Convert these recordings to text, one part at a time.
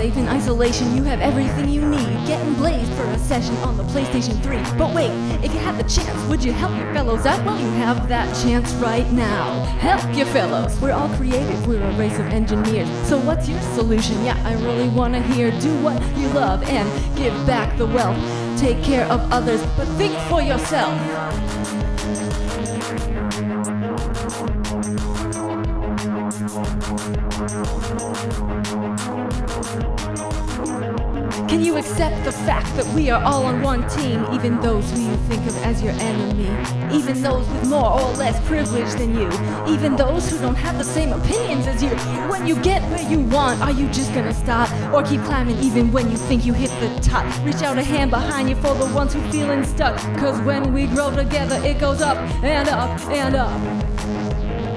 safe in isolation, you have everything you need. Getting blazed for a session on the PlayStation 3. But wait, if you had the chance, would you help your fellows out? Well, you have that chance right now. Help your fellows. We're all creative, we're a race of engineers. So what's your solution? Yeah, I really wanna hear. Do what you love and give back the wealth. Take care of others, but think for yourself. Can you accept the fact that we are all on one team, even those who you think of as your enemy, even those with more or less privilege than you, even those who don't have the same opinions as you? When you get where you want, are you just gonna stop or keep climbing even when you think you hit the top? Reach out a hand behind you for the ones who feeling stuck, cause when we grow together, it goes up and up and up.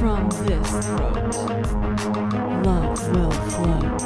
From this throat, love will flow.